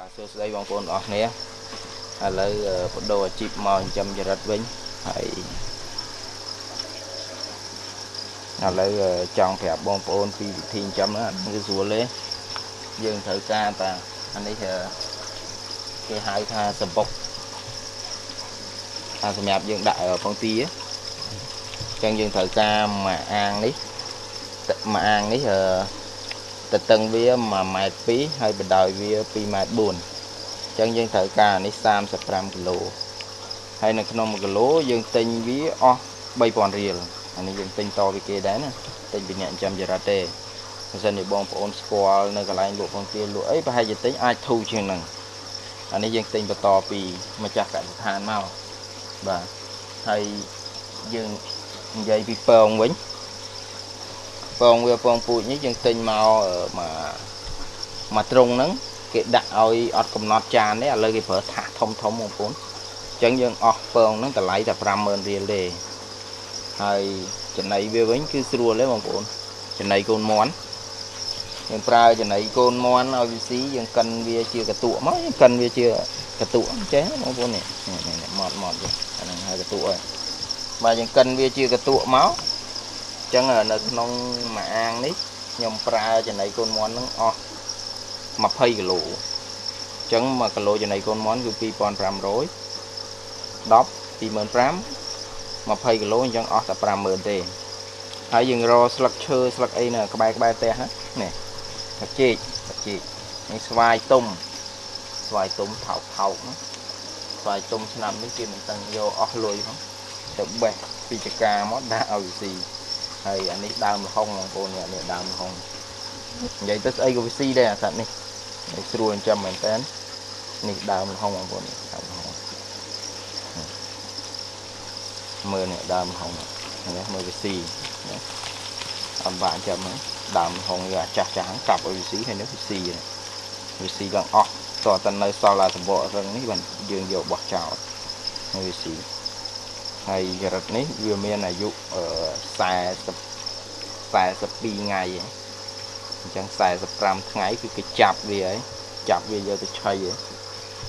បាទសួស្តីបងប្អូនអរគ្នាឥឡូវបដូរអាជីពមកចិញ្ចឹមចរិតវិញហើយឥឡូវចង់ប្រាប់បងប្អូនពីវិធីចិញ្ចឹមហ្នឹងគឺស្រួលទេយើងត្រូវការតាអានេះគេហៅថាសម្បុកថាសម្រាប់យើងដាក់ពងទាអញ្ចឹងយើងត្រូវការមួយអាងនេះមួយអាងនេះអឺ តតឹងវា1ម៉ែត្រ2ហើយបណ្ដោយវា2ម៉ែត្រ4អញ្ចឹងយើងត្រូវការនេះ35គីឡូហើយនៅក្នុង1គីឡូយើងទិញវាអស់3000រៀលអានេះយើងទិញតពីគេដែរណាទិញពីអ្នកចិញ្ចឹមចរិតទេបើសិនជាបងប្អូនស្គាល់នៅកន្លែងលក់បង្គាលក់អីប្រហែលជាទិញអាចធូរជាងហ្នឹងអានេះយើងទិញបន្តពីម្ចាស់កសិដ្ឋានមកបាទហើយយើងនិយាយពីពងវិញ ពងវាពងពូជនេះយើងទិញមកមកមកត្រង់ហ្នឹងគេដាក់ឲ្យអត់កំណត់ចានទេឥឡូវគេប្រើថាសធំធំបងប្អូនអញ្ចឹងយើងអស់ពងហ្នឹងតម្លៃតែ50000រៀលទេហើយចំណីវាវិញគឺស្រួលទេបងប្អូនចំណីកូនមន់យើងប្រើចំណីកូនមន់ឲ្យវាស៊ីយើងកិនវាជាកតក់មកយើងកិនវាជាកតក់ចេះបងប្អូននេះនេះម៉ត់ម៉ត់អាហ្នឹងហើយកតក់ហើយបាទយើងកិនវាជាកតក់មក ចឹងនៅក្នុងមួយអាងនេះខ្ញុំប្រើចំណីកូនមន់ហ្នឹងអស់20គីឡូអញ្ចឹង1គីឡូចំណីកូនមន់គឺ2500 10 25000 20គីឡូអញ្ចឹងអស់តែ50000ទេហើយយើងរកស្លឹកឈើស្លឹកអីនៅក្បែរក្បែរផ្ទះនេះទឹកចេកទឹកចេកនេះស្វាយទុំស្វាយទុំថោកថោកណាស្វាយទុំឆ្នាំនេះគេមិនតឹងយកអស់លុយផងទៅបេះពីចកាមកដាក់ឲ្យស៊ី ហើយអានេះដើមលហុងបងប្អូននេះដើមលហុងនិយាយទៅស្អីក៏វាស៊ីដែរអាសត្វនេះស្រួលចិញ្ចឹមមែនតើនេះដើមលហុងបងប្អូននេះដើមលហុងមើលនេះដើមលហុងនេះមើលវាស៊ីអត់បាក់ចាំហ្នឹងដើមលហុងវាចាស់ចាស់ហ្នឹងកាប់ឲ្យវាស៊ីហើយនេះវាស៊ីវាស៊ីដល់អស់តើតនៅសល់តែសម្បករឹងនេះបានយើងយកបោះចោលហើយវាស៊ី ហើយចរិតនេះវាមានអាយុ40 42ថ្ងៃអញ្ចឹង45ថ្ងៃគឺគេចាប់វាហើយចាប់វាយកទៅឆៃហើយ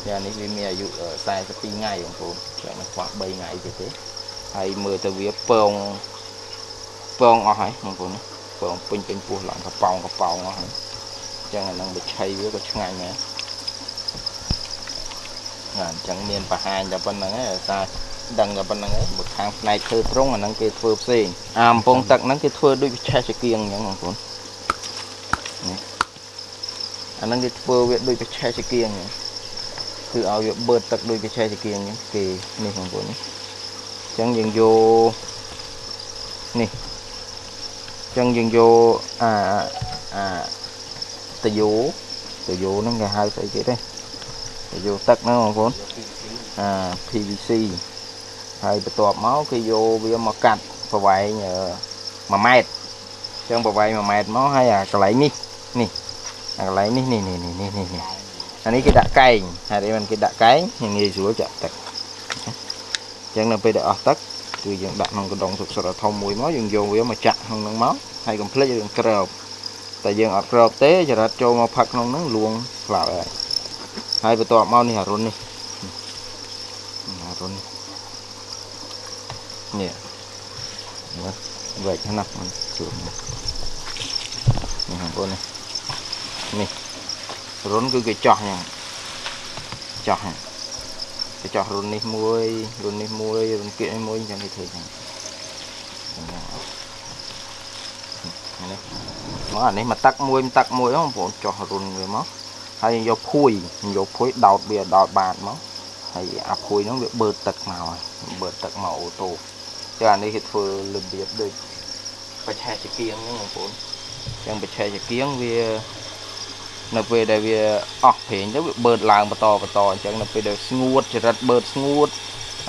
យ៉ាងនេះវាមានអាយុ42ថ្ងៃបងប្អូនចាំមិនខ្វះ3ថ្ងៃទៀតទេហើយមើលទៅវាពងពងអស់ហើយបងប្អូនពងពេញពេញពោះឡើងកប៉ោងកប៉ោងអស់ហើយអញ្ចឹងអានឹងបិឆៃវាក៏ឆ្ងាញ់ដែរណាអញ្ចឹងមានបង្ហាញតែប៉ុណ្្នឹងឯងថា ដឹងតែប៉ុណ្្នឹងឯងបើខាងផ្នែកធ្វើត្រង់អាហ្នឹងគេធ្វើផ្សេងអាកំពង់ទឹកហ្នឹងគេធ្វើដូចវិឆេះចកៀងអញ្ចឹងបងប្អូននេះអាហ្នឹងគេធ្វើវាដូចវិឆេះចកៀងអញ្ចឹងគឺឲ្យវាបឺតទឹកដូចវិឆេះចកៀងអញ្ចឹងគេនេះបងប្អូននេះអញ្ចឹងយើងយកនេះអញ្ចឹងយើងយកអាអាតយោតយោហ្នឹងគេហៅស្អីគេទេតយោទឹកហ្នឹងបងប្អូនអា PVC ហើយបន្ទាប់មកគេយកវាមកកាត់ប្រវែង1ម៉ែត្រអញ្ចឹងប្រវែង1ម៉ែត្រមកហើយអាកន្លែងនេះនេះអាកន្លែងនេះនេះនេះនេះនេះនេះអានេះគេដាក់កែងហើយមិនគេដាក់កែងងាយស្រួលចាក់ទឹកអញ្ចឹងនៅពេលដែលអស់ទឹកគឺយើងដាក់ក្នុងកណ្ដុងសុកសុតធំមួយមកយើងយកវាមកចាក់ក្នុងហ្នឹងមកហើយកុំភ្លេចយើងក្របតែយើងអត់ក្របទេចរិតចូលមកផឹកក្នុងហ្នឹងលួងខ្លោចហើយហើយបន្ទាប់មកនេះអារុននេះអារុននេះ នេះមើលវែកណាស់មិនស្រួលនេះបងប្អូននេះនេះរុនគឺគេចោះយ៉ាងចោះគេចោះរុននេះមួយរុននេះមួយរុនគៀកនេះមួយអញ្ចឹងគេធ្វើអញ្ចឹងនេះមកអានេះមកតាក់មួយតាក់មួយបងប្អូនចោះរុនវាមកហើយយកភួយយកភួយដោតវាដោតបាតមកហើយអាភួយហ្នឹងវាបឺតទឹកមកហើយបឺតទឹកមកអូតូ ចាអានេះគេធ្វើរបៀបដូចបច្ឆេះចកៀងហ្នឹងបងប្អូនចឹងបច្ឆេះចកៀងវានៅពេលដែលវាអស់ប្រេងទៅវាបឺតឡើងបន្តបន្តអញ្ចឹងនៅពេលដែលស្ងួតចរិតបឺតស្ងួត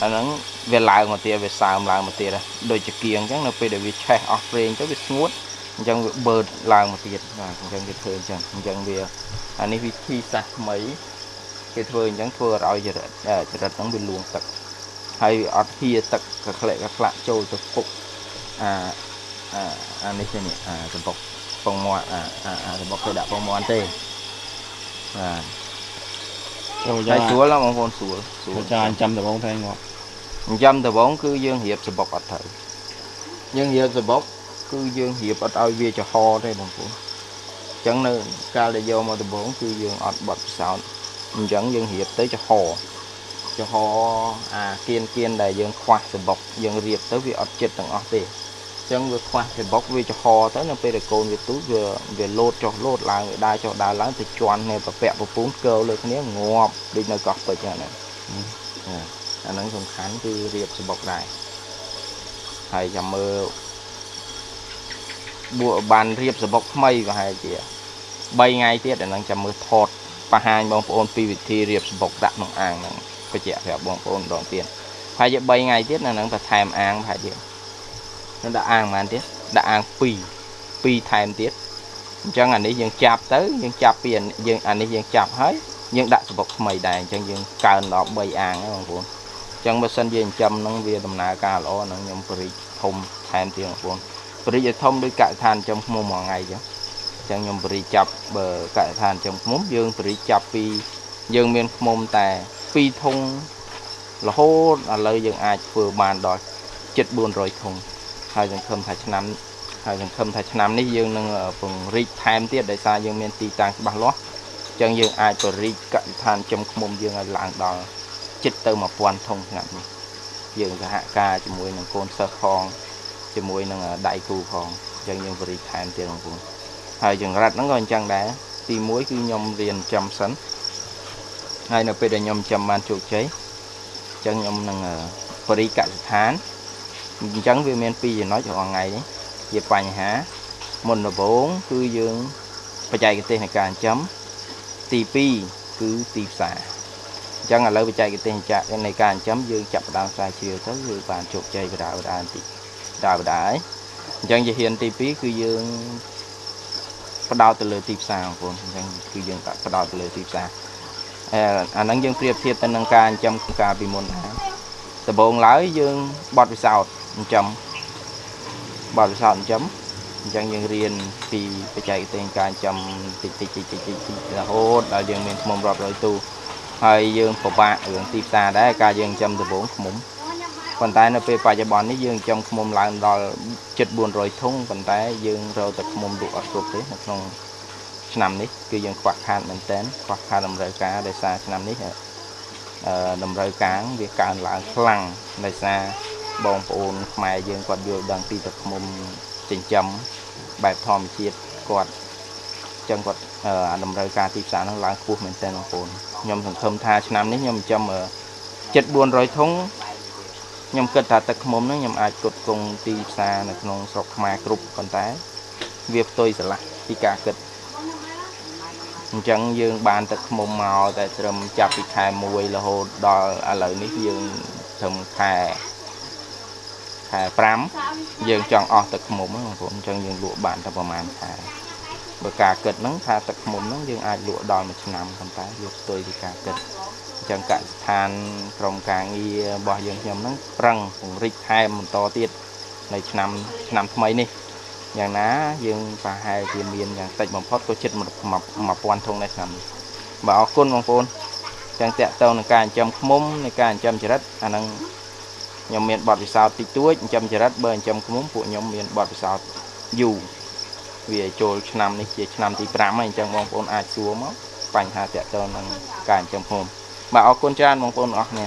អាហ្នឹងវាឡើងមកទៀតវាសើមឡើងមកទៀតដូចចកៀងអញ្ចឹងនៅពេលដែលវាឆេះអស់ប្រេងទៅវាស្ងួតអញ្ចឹងវាបឺតឡើងមកទៀតបាទអញ្ចឹងគេធ្វើអញ្ចឹងអញ្ចឹងវាអានេះវិធីសាស្ត្រថ្មីគេធ្វើអញ្ចឹងធ្វើឲ្យចរិតចរិតហ្នឹងវាលួងទឹក ហើយអត់ហៀទឹកកក្លែកកក្លាក់ចូលទៅពុកអាអាអានេះទេនេះអាសំបុកពងមាត់អាអាសំបុកគេដាក់ពងមាត់ទេបាទចូលហើយ៉ាយស្រួលណាស់បងប្អូនស្រួលស្រួលចូលចាចាំដំបងថែងាប់ចិញ្ចឹមដំបងគឺយើងរៀបសបុកអត់ត្រូវយើងរៀបសបុកគឺយើងរៀបអត់ឲ្យវាចំហទេបងប្អូនអញ្ចឹងនៅកាលដែលយកមកដំបងគឺយើងអត់បត់ពិសោធន៍អញ្ចឹងយើងរៀបទៅចំហ ចំហអាគៀនគៀនដែលយើងខ្វះសបុកយើងរៀបទៅវាអត់ចិត្តទាំងអស់ទេអញ្ចឹងវាខ្វះសបុកវាចំហទៅនៅពេលដែលកូនវាទូចវាវាលោតចុះលោតឡើងវាដើរចុះដើរឡើងទៅជន់នៅប្រពាក់ពពូនកើលើគ្នាងាប់ដូចនៅកោះពេជ្រហ្នឹងណាអាហ្នឹងសំខាន់គឺរៀបសំបុកដែរហើយចាំមើលបួបានរៀបសំបុកថ្មីប្រហែលជា3ថ្ងៃទៀតអាហ្នឹងចាំមើលថតបង្ហាញបងប្អូនពីវិធីរៀបសំបុកដាក់ក្នុងអាងហ្នឹង បញ្ជាក់ប្រាប់បងប្អូនម្ដងទៀតប្រហែលជា3ថ្ងៃទៀតអាហ្នឹងទៅថែមអាងប្រហែលជានឹងដាក់អាងប៉ុន្មានទៀតដាក់អាង2 2ថែមទៀតអញ្ចឹងអានេះយើងចាប់ទៅយើងចាប់ពីអានេះយើងអានេះយើងចាប់ហើយយើងដាក់សំបុកថ្មីដែរអញ្ចឹងយើងកើនដល់3អាងហើយបងប្អូនចឹងបើសិនជាចិញ្ចឹមហ្នឹងវាដំណើរការល្អហ្នឹងខ្ញុំបរិចធំថែមទៀតបងប្អូនបរិចឲ្យធំដូចកសិដ្ឋានចិញ្ចឹមឃ្មុំមួយថ្ងៃចឹងចឹងខ្ញុំបរិចចាប់បើកសិដ្ឋានចិញ្ចឹមឃ្មុំយើងបរិចចាប់ពីយើងមានឃ្មុំតែ 2ធុងរហូតឥឡូវយើងអាចធ្វើបានដល់ជិត400ធុងហើយសង្ឃឹមថាឆ្នាំហើយសង្ឃឹមថាឆ្នាំនេះយើងនឹងពង្រីកថែមទៀតដោយសារយើងមានទីតាំងច្បាស់លាស់ចឹងយើងអាចបរិចកសិដ្ឋានចិញ្ចឹមឃ្មុំយើងឲ្យឡើងដល់ចិត្តទៅ1000ធុងឆ្នាំនេះយើងសហការជាមួយនឹងកូនសិស្សផងជាមួយនឹងដៃគូផងអញ្ចឹងយើងបរិថែមទៀតបងប្អូនហើយចង្រិតហ្នឹងក៏អញ្ចឹងដែរទី1គឺខ្ញុំរៀនចំសិន ហើយនៅពេលដែលខ្ញុំចំបានជោគជ័យអញ្ចឹងខ្ញុំនឹងបរិកសិដ្ឋានអញ្ចឹងវាមានពីរចំណុចរាល់ថ្ងៃនេះជាបញ្ហាមុនដំបូងគឺយើងបច្ចេកទេសនៃការចិញ្ចឹមទី2គឺទីផ្សារអញ្ចឹងឥឡូវបច្ចេកទេសចាក់នៃការចិញ្ចឹមយើងចាប់ផ្ដើមស្រាវជ្រាវទៅគឺបានជោគជ័យបដាបដាបន្តិចបដាបដាហើយអញ្ចឹងជាហ៊ានទី2គឺយើងផ្ដោតទៅលើទីផ្សារបងប្អូនអញ្ចឹងគឺយើងដាក់ផ្ដោតទៅលើទីផ្សារ អឺអាហ្នឹងយើងប្រៀបធៀបទៅនឹងការចិញ្ចឹមកាលពីមុនដែរដំបូងឡើយយើងបត់ពិសោធន៍ចិញ្ចឹមបត់ពិសោធន៍ចិញ្ចឹមអញ្ចឹងយើងរៀនពីបច្ចេកទេសការចិញ្ចឹមតិចតិចតិចតិចតិចរហូតដល់យើងមានខ្មុំរាប់រយទូហើយយើងពិបាករឿងទីផ្សារដែរការយើងចិញ្ចឹមដំបងឃ្មុំប៉ុន្តែនៅពេលបច្ចុប្បន្ននេះយើងចិញ្ចឹមឃ្មុំឡើងដល់ជិត400ធុងប៉ុន្តែយើងរកតែឃ្មុំលក់អត់គ្រប់ទេនៅក្នុង ឆ្នាំនេះគឺយើងខ្វះខាតមែនទែនខ្វះខាតតម្រូវការដោយសារឆ្នាំនេះអឺតម្រូវការវាកើនឡើងខ្លាំងដោយសារបងប្អូនខ្មែរយើងគាត់យល់ដឹងពីទឹកឃ្មុំចិញ្ចឹមបែបធម្មជាតិគាត់ចឹងគាត់អឺអាតម្រូវការទីផ្សារហ្នឹងឡើងខ្ពស់មែនទែនបងប្អូនខ្ញុំសង្ឃឹមថាឆ្នាំនេះខ្ញុំចិញ្ចឹមអឺជិត400ធុងខ្ញុំគិតថាទឹកឃ្មុំហ្នឹងខ្ញុំអាចផ្គត់ផ្គង់ទីផ្សារនៅក្នុងស្រុកខ្មែរគ្រប់ប៉ុន្តែ វាផ្ទុយស្រឡះពីការគិត អញ្ចឹងយើងបានទឹកឃ្មុំមកតែត្រឹមចាប់ពីខែ1រហូតដល់ឥឡូវនេះយើងត្រឹមខែខែ5យើងចង់អស់ទឹកឃ្មុំហ្នឹងបងប្អូនអញ្ចឹងយើងលក់បានតែប្រហែលខែបើការគិតហ្នឹងថាទឹកឃ្មុំហ្នឹងយើងអាចលក់ដល់មួយឆ្នាំប៉ុន្តែវាផ្ទុយពីការគិតអញ្ចឹងកសិដ្ឋានក្រុមការងាររបស់យើងខ្ញុំហ្នឹងប្រឹងពង្រីកថែមបន្តទៀតនៅឆ្នាំឆ្នាំថ្មីនេះ យ៉ាងណាយើងប្រហែលជាមានយ៉ាងតិចបំផុតក៏ជិត1000ធុងដែរឆ្នាំនេះបាទអរគុណបងប្អូនអញ្ចឹងតកតទៅនឹងការចិញ្ចឹមឃ្មុំនៃការចិញ្ចឹមចរិតអាហ្នឹងខ្ញុំមានបទពិសោធន៍តិចតួចចិញ្ចឹមចរិតបើចិញ្ចឹមឃ្មុំពួកខ្ញុំមានបទពិសោធន៍យូរវាចូលឆ្នាំនេះជាឆ្នាំទី5ហើយអញ្ចឹងបងប្អូនអាចសួរមកបញ្ហាតាក់ទងនឹងការចិញ្ចឹមឃ្មុំបាទអរគុណច្រើនបងប្អូនទាំងអស់គ្នា